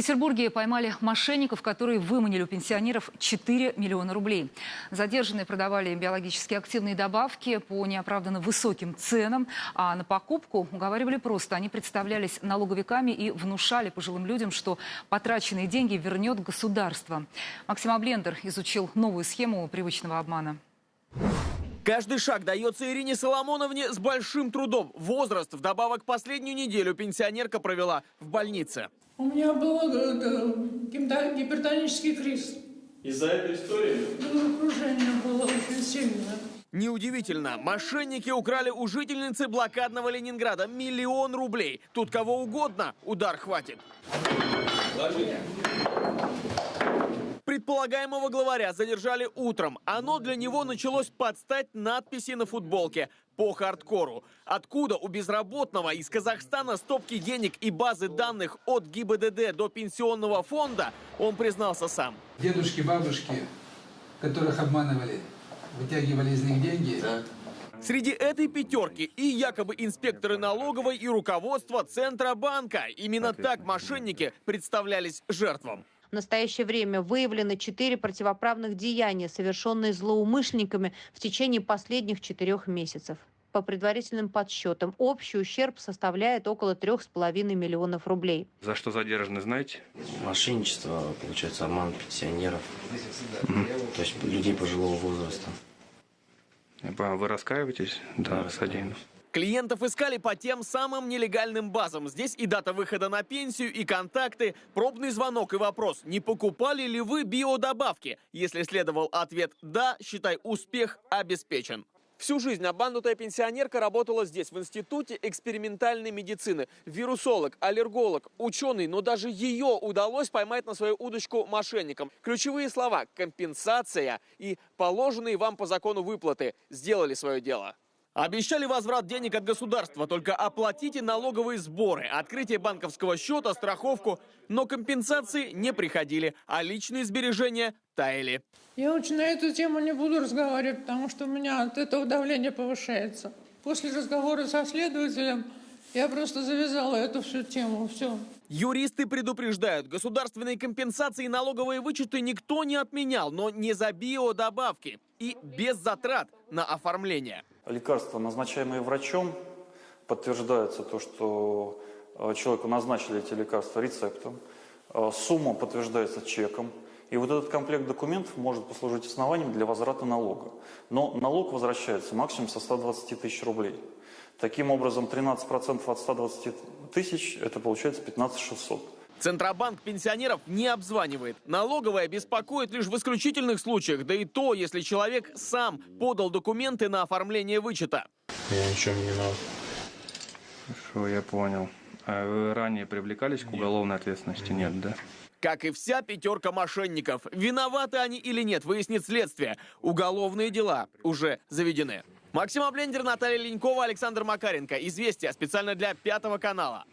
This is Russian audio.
Петербурге поймали мошенников, которые выманили у пенсионеров 4 миллиона рублей. Задержанные продавали биологически активные добавки по неоправданно высоким ценам, а на покупку уговаривали просто. Они представлялись налоговиками и внушали пожилым людям, что потраченные деньги вернет государство. Максим Аблендер изучил новую схему привычного обмана. Каждый шаг дается Ирине Соломоновне с большим трудом. Возраст вдобавок последнюю неделю пенсионерка провела в больнице. У меня был э, гипота- гипертонический криз. Из-за этой истории? Головокружение было очень сильное. Неудивительно, мошенники украли у жительницы блокадного Ленинграда миллион рублей. Тут кого угодно удар хватит. Предполагаемого главаря задержали утром. Оно для него началось подстать надписи на футболке по хардкору. Откуда у безработного из Казахстана стопки денег и базы данных от ГИБДД до пенсионного фонда, он признался сам. Дедушки, бабушки, которых обманывали, вытягивали из них деньги. Среди этой пятерки и якобы инспекторы налоговой и руководство Центробанка. Именно так мошенники представлялись жертвам. В настоящее время выявлено четыре противоправных деяния, совершенные злоумышленниками в течение последних четырех месяцев. По предварительным подсчетам, общий ущерб составляет около трех с половиной миллионов рублей. За что задержаны, знаете? Мошенничество, получается, обман пенсионеров, то есть людей пожилого возраста. Вы раскаиваетесь? Да, содеянно. Клиентов искали по тем самым нелегальным базам. Здесь и дата выхода на пенсию, и контакты, пробный звонок и вопрос, не покупали ли вы биодобавки? Если следовал ответ «да», считай, успех обеспечен. Всю жизнь обманутая пенсионерка работала здесь, в Институте экспериментальной медицины. Вирусолог, аллерголог, ученый, но даже ее удалось поймать на свою удочку мошенникам. Ключевые слова «компенсация» и «положенные вам по закону выплаты» сделали свое дело. Обещали возврат денег от государства, только оплатите налоговые сборы, открытие банковского счета, страховку. Но компенсации не приходили, а личные сбережения таяли. Я очень на эту тему не буду разговаривать, потому что у меня от этого давление повышается. После разговора со следователем я просто завязала эту всю тему. Все. Юристы предупреждают, государственные компенсации и налоговые вычеты никто не отменял, но не за биодобавки и без затрат на оформление. Лекарства, назначаемые врачом, подтверждается то, что э, человеку назначили эти лекарства рецептом. Э, Сумма подтверждается чеком. И вот этот комплект документов может послужить основанием для возврата налога. Но налог возвращается максимум со 120 тысяч рублей. Таким образом, 13% от 120 тысяч – это получается 15 600. Центробанк пенсионеров не обзванивает. Налоговая беспокоит лишь в исключительных случаях, да и то, если человек сам подал документы на оформление вычета. Я ничего не виноват. Хорошо, я понял. А вы ранее привлекались к уголовной ответственности? Нет, да? Как и вся пятерка мошенников. Виноваты они или нет, выяснит следствие. Уголовные дела уже заведены. Максим Аблендер, Наталья Ленькова, Александр Макаренко. Известия специально для Пятого канала.